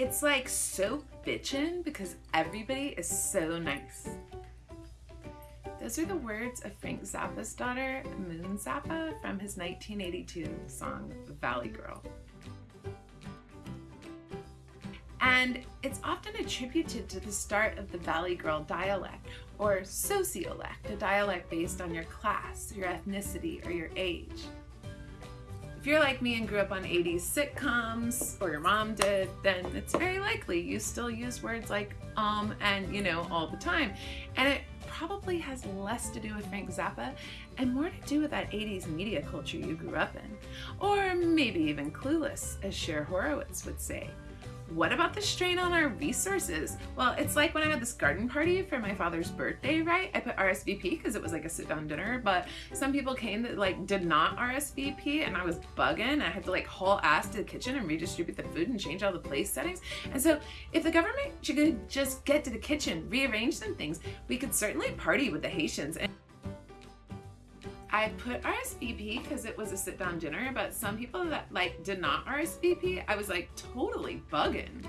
It's like so bitchin' because everybody is so nice. Those are the words of Frank Zappa's daughter, Moon Zappa, from his 1982 song Valley Girl. And it's often attributed to the start of the Valley Girl dialect or sociolect, a dialect based on your class, your ethnicity, or your age. If you're like me and grew up on 80s sitcoms, or your mom did, then it's very likely you still use words like um and you know all the time. And it probably has less to do with Frank Zappa and more to do with that 80s media culture you grew up in. Or maybe even clueless, as Cher Horowitz would say. What about the strain on our resources? Well, it's like when I had this garden party for my father's birthday, right? I put RSVP because it was like a sit down dinner, but some people came that like did not RSVP and I was bugging. I had to like haul ass to the kitchen and redistribute the food and change all the place settings. And so if the government could just get to the kitchen, rearrange some things, we could certainly party with the Haitians. And I put RSVP because it was a sit down dinner, but some people that like did not RSVP, I was like totally bugging.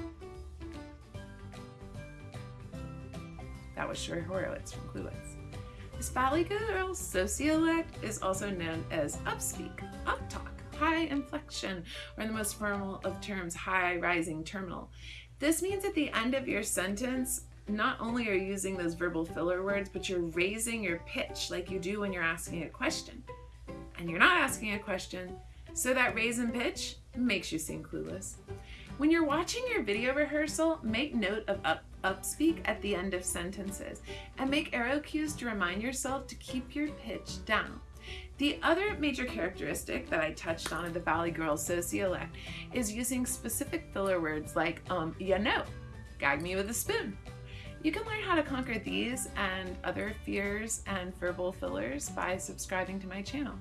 That was Sherry Horowitz from Clueless. This Valley Girl sociolect is also known as upspeak, uptalk, high inflection, or in the most formal of terms, high rising terminal. This means at the end of your sentence, not only are you using those verbal filler words, but you're raising your pitch like you do when you're asking a question. And you're not asking a question, so that raise in pitch makes you seem clueless. When you're watching your video rehearsal, make note of up, upspeak at the end of sentences and make arrow cues to remind yourself to keep your pitch down. The other major characteristic that I touched on in the Valley Girls sociolect is using specific filler words like, um, you know, gag me with a spoon, you can learn how to conquer these and other fears and verbal fillers by subscribing to my channel.